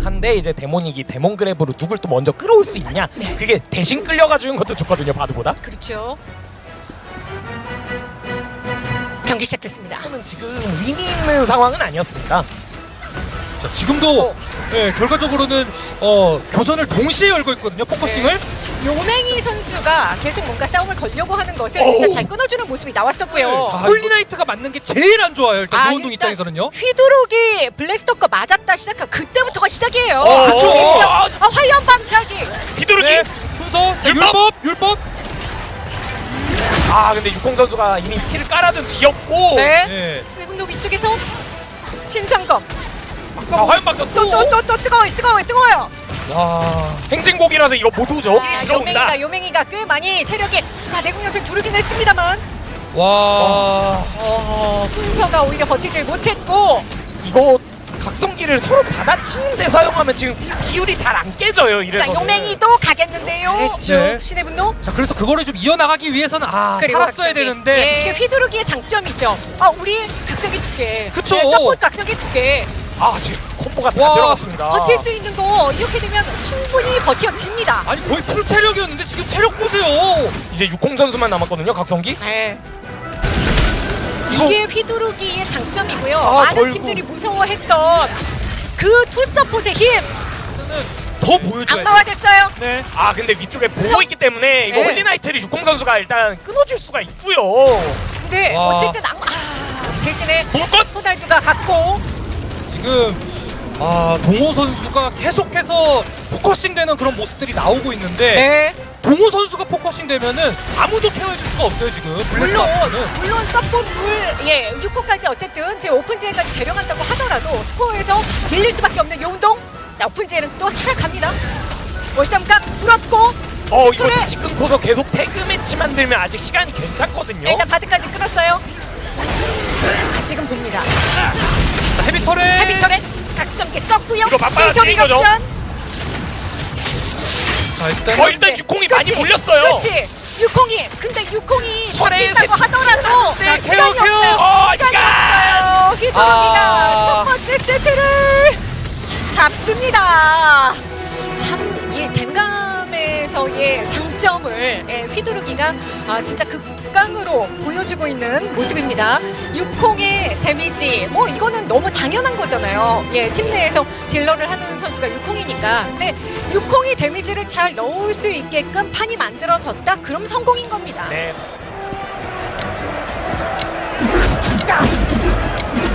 상대 이제 데모닉이 demon grab으로 누굴 또 먼저 끌어올 수 있냐 그게 대신 끌려가 주는 것도 좋거든요 바드보다 그렇죠. 경기 시작됐습니다. 지금 의미 있는 상황은 아니었습니다 자, 지금도 예, 결과적으로는 어, 교전을 동시에 열고 있거든요. focusing을. 요맹이 선수가 계속 뭔가 싸움을 걸려고 하는 것을. 일단 잘 끊어주는 모습이 나왔었고요. 자, 홀리나이트가 맞는 게 제일 안 좋아요. 일단 아, 노은동 입장에서는요. 휘두르기 블래스터 거 맞았다 시작한 그때부터가 시작이에요. 어, 그쵸? 어, 시작. 어, 아, 화염 방사기. 뒤도르기 네, 자, 율법! 율법, 율법. 아 근데 육공 선수가 이미 스킬을 깔아둔 뒤였고 네. 예. 신해군도 위쪽에서 신상검. 자 화염박사 또또 또 또 뜨거워 뜨거워 뜨거워요. 와. 행진곡이라서 이거 못 오죠 아, 들어온다 요맹이가 요맹이가 꽤 많이 체력이 자 내공연을 두르긴 했습니다만 와. 어, 훈서가 오히려 버티질 못했고 이거 각성기를 서로 받아치는데 사용하면 지금 비율이 잘 안 깨져요 이래서 자 요맹이도 가겠는데요. 그랬죠. 네. 신의 분노. 자, 그래서 그거를 좀 이어나가기 위해서는 아, 그리고 살았어야 각성기. 되는데. 이게 휘두르기의 장점이죠. 아 우리 각성기 두 개. 그쵸. 네, 서포트 각성기 두 개. 아 지금 콤보가 다 와, 들어갔습니다 버틸 수 있는 거 이렇게 되면 충분히 버텨집니다. 아니 거의 풀 체력이었는데 지금 체력 보세요. 이제 육공 선수만 남았거든요 각성기 네. 이게 휘두르기의 장점이고요. 아, 많은 결국. 팀들이 무서워했던 그 투서폿의 힘 더 보여줘야 돼. 악마화됐어요. 네. 아 근데 위쪽에 보고 있기 때문에 이거 네. 홀리나이트를 육공 선수가 일단 끊어줄 수가 있고요 근데 와. 어쨌든 악마 아, 대신에 물건 호날두가 갔고 지금 아, 동호 선수가 계속해서 포커싱 되는 그런 모습들이 나오고 있는데 네. 동호 선수가 포커싱 되면은 아무도 케어해줄 수가 없어요 지금. 블레스 물론 앞에서는. 물론 서포 둘예 6호까지 어쨌든 제 오픈지에까지 데려간다고 하더라도 스코어에서 밀릴 수밖에 없는 요운동. 자 오픈지에는 또 살아갑니다. 월삼각 물었고 어 이거 다시 끊고서 계속 태그 매치 만들면 아직 시간이 괜찮거든요. 일단 바드까지 끊었어요. 아, 지금 봅니다. 자, 헤비터레 헤비 터렛 각성기 썼고요 이거 맞받아치는 일격 거죠? 자 일단 어 일단 육공이 많이 몰렸어요 그렇지 육공이 근데 육공이 버틴다고 하더라도 자, 케어. 없어요 어, 시간이 시간! 없어요 휘두르기가 아. 첫 번째 세트를 잡습니다 참이 댕감에서의 장점을 예, 휘두르기가 아, 진짜 극 강으로 보여주고 있는 모습입니다. 6홍의 damage. 뭐 이거는 너무 당연한 거잖아요. 예, 팀 내에서 딜러를 하는 선수가 6홍이니까. 근데 6홍이 damage를 잘 넣을 수 있게끔 판이 만들어졌다? 그럼 성공인 겁니다. 네.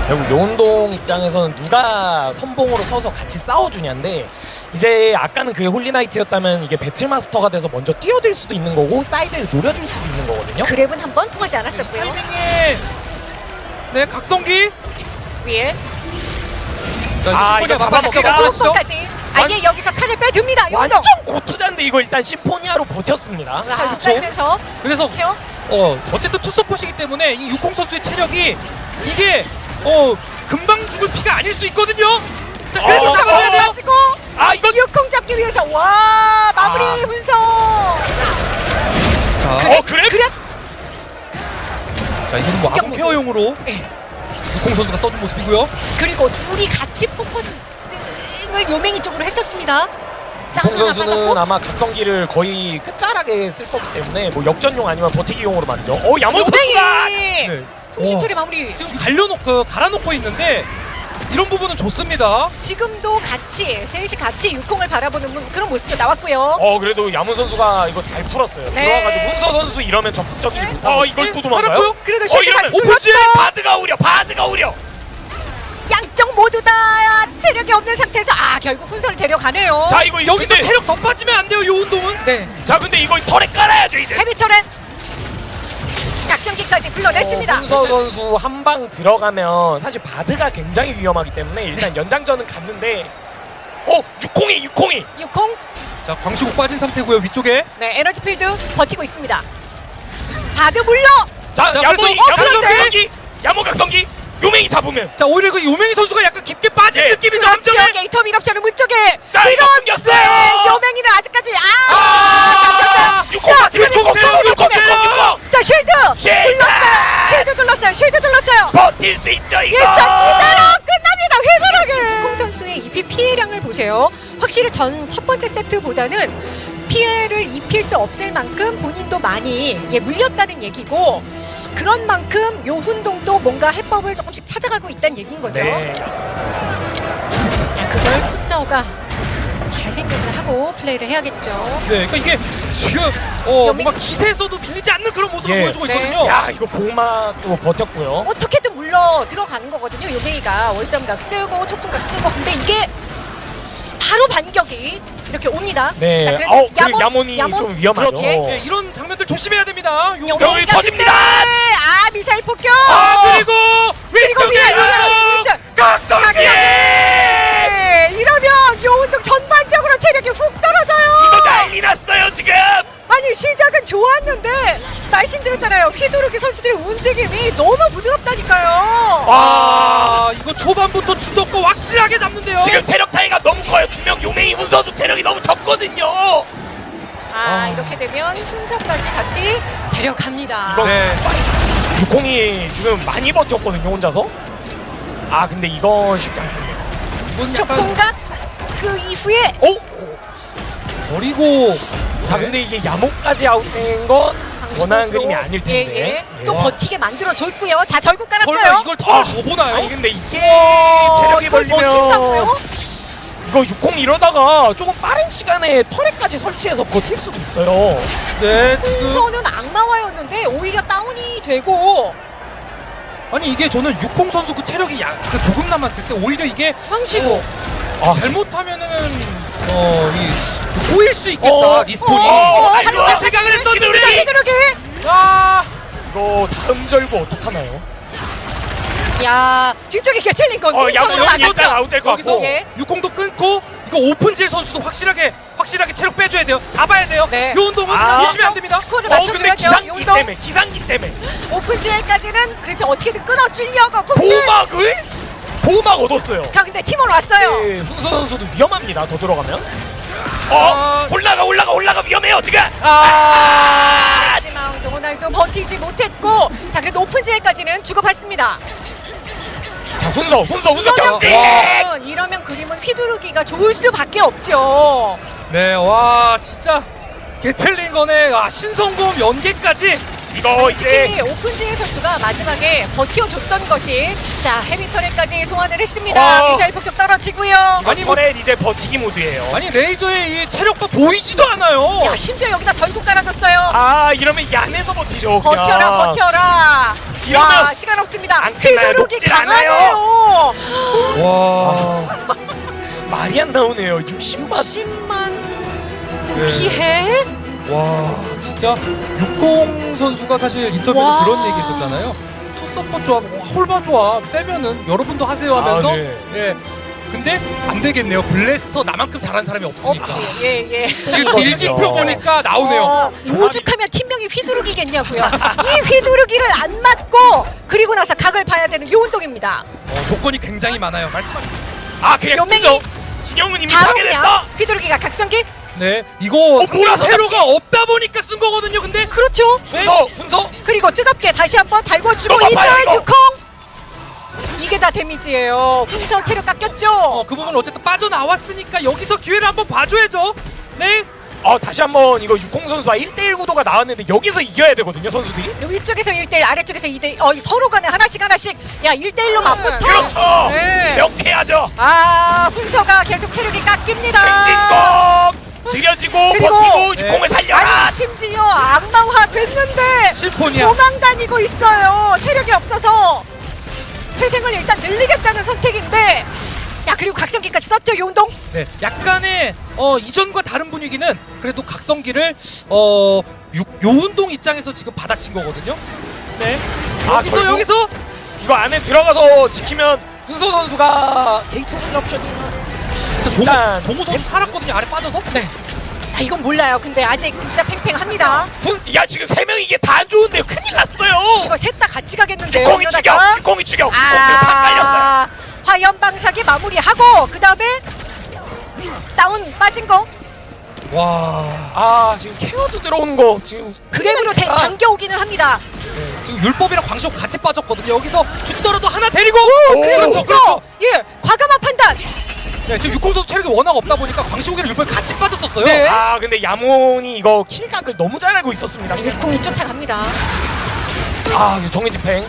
결국 요운동 입장에서는 누가 선봉으로 서서 같이 싸워주냐인데 이제 아까는 그게 홀리나이트였다면 이게 배틀마스터가 돼서 먼저 뛰어들 수도 있는 거고 사이드를 노려줄 수도 있는 거거든요. grab은 한 번 통하지 않았었고요. 타이밍에 네 각성기! 위에. 자 아, 이거? 까지. 아예 여기서 칼을 빼듭니다. 요운동. 완전 고투자인데 이거 일단 심포니아로 버텼습니다. 자, 그쵸. 육달면서 그래서 케어. 어 어쨌든 투서포시기 때문에 이 육홍 선수의 체력이 이게 어 금방 죽을 피가 아닐 수 있거든요. 자 그래서 어, 잡아야 어, 돼요. 가지고 아 이거 육콩 잡기 위해서 와 마무리 아. 훈서 자, 어 그래? 그래 자 이거는 뭐 아군 케어용으로 예. 육홍 선수가 써준 모습이고요. 그리고 둘이 같이 포커싱을 요맹이 쪽으로 했었습니다 하나 선수는. 아마 각성기를 거의 끝자락에 쓸 거기 때문에 뭐 역전용 아니면 버티기용으로 만져 어 야몬 선수가 네. 풍신초리 어, 마무리 지금 갈려놓고 갈아놓고 있는데 이런 부분은 좋습니다. 지금도 같이 셋이 같이 육콩을 바라보는 분- 그런 모습도 나왔고요 어 그래도 야문 선수가 이거 잘 풀었어요. 네. 들어와가지고 훈서 선수 이러면 적극적이지 못하고. 어 이걸 또 도망가요? 살았고요? 그래도 어 이러면 다시 오픈지에 돌렸어 바드가 오려 바드가 오려. 양쪽 모두 다 체력이 없는 상태에서 아 결국 훈서를 데려가네요 자 이거 여기서 근데, 체력 더 빠지면 안 돼요. 요 운동은. 네. 자 근데 이거 털에 깔아야죠 이제. 헤비터렌 각성기까지 불러냈습니다 어, 훈서 선수 한 방 들어가면 사실 바드가 굉장히 위험하기 때문에 일단 연장전은 갔는데. 어 육콩이 육콩이. 육콩 자 광시국 빠진 상태고요 위쪽에. 네 에너지 필드 버티고 있습니다 바드 물러 자 자, 야몬이 그래서- 어, 야몬 그런데? 각성기 야몬 각성기 요맹이 잡으면. 자 오히려 그 요맹이 선수가 약간 깊게 빠진 네. 느낌이죠. 그렇죠 함정에. 게이터 밀업션을 문쪽에 자 밀었는데 끊겼어 확실히 전 첫 번째 세트보다는 피해를 입힐 수 없을 만큼 본인도 많이 예, 물렸다는 얘기고 그런 만큼 요훈동도 뭔가 해법을 조금씩 찾아가고 있다는 얘기인 거죠. 네. 야, 그걸 훈서가 잘 생각을 하고 플레이를 해야겠죠. 네, 그러니까 이게 지금 어, 뭔가 기세에서도 밀리지 않는 그런 모습을 예. 보여주고 네. 있거든요. 야 이거 보마 또 버텼고요. 어떻게든 물러 들어가는 거거든요. 요메이가 월삼각 쓰고 초풍각 쓰고 근데 이게 이렇게 옵니다. 네. 자, 어, 그리고 야몬이 좀 위험하죠. 그렇지. 네, 이런 장면들 조심해야 됩니다. 요, 여기 터집니다! 아 미사일 폭격. 아, 그리고 그리고 위쪽에 위에 위에 위쪽. 각성기! 네, 이러면 요운동 전반적으로 체력이 훅 떨어져요. 난리 났어요 지금. 아니 시작은 좋았는데 말씀드렸잖아요. 휘두르기 선수들의 움직임이 너무 부드럽다니까요. 아, 이거 초반부터 주도권 확실하게 잡는데요. 지금 체력 차이가 너무 커요. 두 명 용맹이 훈서도 체력이 너무 적거든요. 아, 이렇게 되면 훈서까지 같이 데려갑니다. 이거- 네. 유콩이 지금 많이 버텼거든요 혼자서. 아 근데 이건 쉽지 않겠네요. 이건 저 약간 공각 그 이후에 오. 버리고 자 네. 근데 이게 야목까지 아웃된 건 원하는 방식으로, 그림이 아닐 텐데. 예, 예. 또 예. 버티게 만들어 줬고요. 자 절구 깔았어요. 이걸 더 아. 못 보나요? 아니 근데 이게 어, 체력이 걸리면? 이거 육콩 이러다가 조금 빠른 시간에 터렛까지 설치해서 버틸 수도 있어요. 네, 지금 순서는 악마화였는데 오히려 다운이 되고 아니 이게 저는 육콩 선수 그 체력이 야, 그 조금 남았을 때 오히려 이게 황시고 아, 잘못하면은 어 이 꼬일 수 있겠다 어, 리스폰이. 어, 어, 아이고, 하지만 생각을 했었는데. 휘두르기 아, 이거 다음 절구 어떡하나요? 야 뒤쪽에 개틀린 건 어, 맞았죠? 일단 아웃될 것 같고. 예. 육콩도 끊고 이거 오픈질 선수도 확실하게 확실하게 체력 빼줘야 돼요. 잡아야 돼요. 네. 이 운동은 아. 놓치면 안 됩니다. 스코어를 어 근데. 기상기 때문에 기상기 때문에 오픈지엘까지는 그렇죠 어떻게든 끊어주려고 폭질. 보호막을 보호막 얻었어요. 자 근데 팀원 왔어요. 네, 순서 선수도 위험합니다. 더 들어가면. 어 아. 올라가 올라가 올라가 위험해요 지금. 아 하지만 호날두 버티지 못했고 자 그래도 오픈지엘까지는 주고받습니다. 자 훈서 훈서 훈서 이러면 경직. 그림은 이러면 그림은 휘두르기가 좋을 수밖에 없죠. 네, 와 진짜 거네. 아, 신성공 연계까지. 이거 이제 특히 오픈지엘 선수가 마지막에 버텨줬던 것이 자 헤비터레까지 소환을 했습니다. 어. 미사일 폭격 떨어지고요. 아니, 뭐- turret 이제 버티기 모드예요. 아니 레이저의 이 체력도 보이지도 않아요. 야 심지어 여기다 절구 깔아줬어요. 아 이러면 얀에서 버티죠. 그냥. 버텨라 버텨라. 이러면 와 시간 없습니다. 안 끝나요. 휘두르기 녹질 강하네요. 와. 말이 안 나오네요. 60만. 10만 네. 피해? 와 진짜 육콩 선수가 사실 인터뷰에서 와. 그런 얘기 했었잖아요. 투서포 조합, 와, 홀바 조합 세면은 여러분도 하세요 하면서 아, 네. 예. 근데 안 되겠네요. 블래스터 나만큼 잘하는 사람이 없으니까. 없지. 예 예. 지금 딜지표 보니까 나오네요. 어, 오죽하면 팀명이 휘두르기겠냐고요. 이 휘두르기를 안 맞고 그리고 나서 각을 봐야 되는 요 운동입니다. 어, 조건이 굉장히 많아요. 말씀하신. 아 그냥. 진영은 이미 파괴됐다. 휘두르기가 각성기? 네, 이거 상대 몰아서 세로가 없다 보니까 쓴 거거든요. 근데 그렇죠. 훈서 훈서. 그리고 뜨겁게 다시 한번 달궈주고 이거. 유콩. 이게 다 데미지예요. 훈서 체력 깎였죠. 어, 그 부분 어쨌든 빠져나왔으니까 여기서 기회를 한번 봐줘야죠. 네. 어 다시 한번 이거 육콩 선수와 1대1 구도가 나왔는데 여기서 이겨야 되거든요 선수들이. 위쪽에서 1대1 아래쪽에서 2대1 어, 서로 간에 하나씩 하나씩 야 1대1로 맞붙어 그렇죠. 네. 명쾌하죠. 아 훈서가 계속 체력이 깎입니다 느려지고 버티고 네. 육콩을 살려라. 아니 심지어 악마화 됐는데 심포니아. 도망 다니고 있어요 체력이 없어서 최생을 일단 늘리겠다는 선택인데 야 그리고 각성기까지 썼죠 요운동 네, 약간의 어, 이전과 다른 분위기는 그래도 각성기를 어, 유, 요운동 입장에서 지금 받아친 거거든요. 네. 아, 여기서 여기서 이거 안에 들어가서 지키면 훈서 선수가 게이트 오픈 옵션이 일단 동호 선수 살았거든요. 아래 빠져서. 네. 아 이건 몰라요 근데 아직 진짜 팽팽합니다 훈, 야 지금 세 명이 이게 다 안 좋은데요 큰일 났어요 이거 셋 다 같이 가겠는데요 공이 이러다가. 공이 추격 공 지금 다 깔렸어요 아 화염 방사기 마무리하고 그 다음에 다운 빠진 거 와. 아 지금 케어도 들어오는 거 지금 그랩으로 대- 아. 당겨오기는 합니다 네, 지금 율법이랑 광시호 같이 빠졌거든요. 여기서 죽더라도 하나 데리고. 오, 그렇죠, 그래서 그렇죠. 예 과감한 판단 네, 지금 육공 선수 체력이 워낙 없다 보니까 광시호기랑 육발 같이 빠졌었어요. 네. 아 근데 야몬이 이거 킬각을 너무 잘 알고 있었습니다. 육콩이 쫓아갑니다. 아 정의 집행.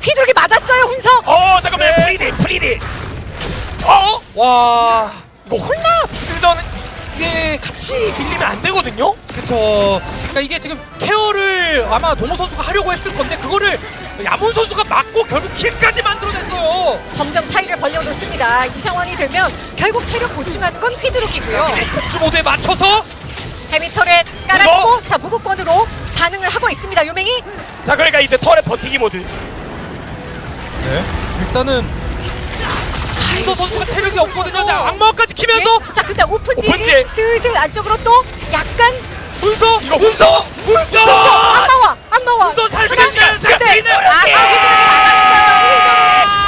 휘두르기 맞았어요 훈석. 어 잠깐만 네. free딜 free딜. 어 와, 이거 그전 이게 같이 밀리면 안 되거든요. 그쵸. 그러니까 이게 지금 care를 아마 동호 선수가 하려고 했을 건데 그거를 야문 선수가 맞고 결국 kill까지 만들어냈어요. 점점 차이를 벌려놓습니다. 이 상황이 되면 결국 체력 보충하는 건 휘두르기고요. 폭주 모드에 맞춰서 헤미터렛 깔아주고 자 무극권으로 반응을 하고 있습니다. 요맹이 자 그러니까 이제 털의 버티기 모드. 네. 일단은 hun서 선수가 체력이 없거든요. 자, 악마까지 키면서 예? 자 근데 오픈지 오픈지. 슬슬 안쪽으로 또 약간 훈서, 이거 훈서! 훈서. 안 나와 안 나와. 살리는 하나, 시간, 둘, 셋. 휘두르기! 아,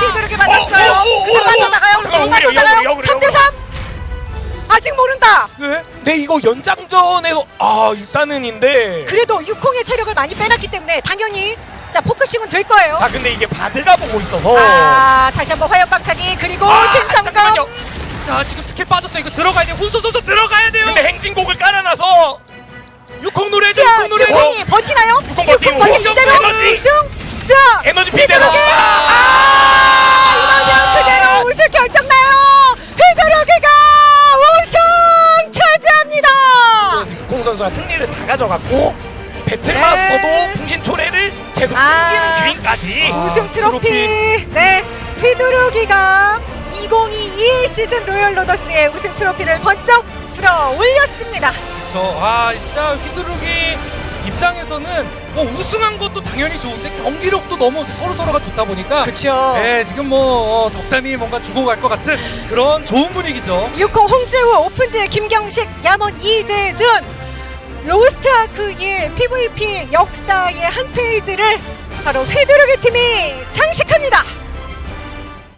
휘두르기 맞았어요. 어, 어, 어, 그냥 어, 맞아나가요. 그냥 맞아나가요. 역으로, 역으로, 3대 3. 아직 모른다. 네. 네 이거 연장전에서 아 일단은인데. 그래도 육콩의 체력을 많이 빼놨기 때문에 당연히 자 포커싱은 될 거예요. 자 근데 이게 바드가 보고 있어서. 아 다시 한번 화염 방사기 그리고 아, 신성감. 자, 지금 스킬 빠졌어요. 이거 들어가야 돼요. 훈서 선수 들어가야 돼요. 근데 행진곡을 깔아놔서 육공 노래죠. 자 육공 노래. 육콩이 버티나요? 육콩 버티고, 육콩 버티 육콩 그대로 에너지. 자 에너지 필대로. 휘두르기. 아 이러면 그대로 우승 결정나요. 휘두르기가 우승 차지합니다. 육공 선수가 승리를 다 가져갔고 배틀마스터도 네. 풍신 초래를 계속 아. 당기는 기인까지. 아. 우승 트로피. 트로피. 네. 시즌 로열 로더스의 우승 트로피를 번쩍 들어 올렸습니다. 저, 아, 진짜 휘두르기 입장에서는 뭐 우승한 것도 당연히 좋은데 경기력도 너무 서로 서로가 좋다 보니까 그렇죠. 네, 지금 뭐 어, 덕담이 뭔가 주고 갈 것 같은 그런 좋은 분위기죠. 60 홍재우 오픈즈 김경식 야몬 이재준 로스트 아크의 PVP 역사의 한 페이지를 바로 휘두르기 팀이 장식합니다.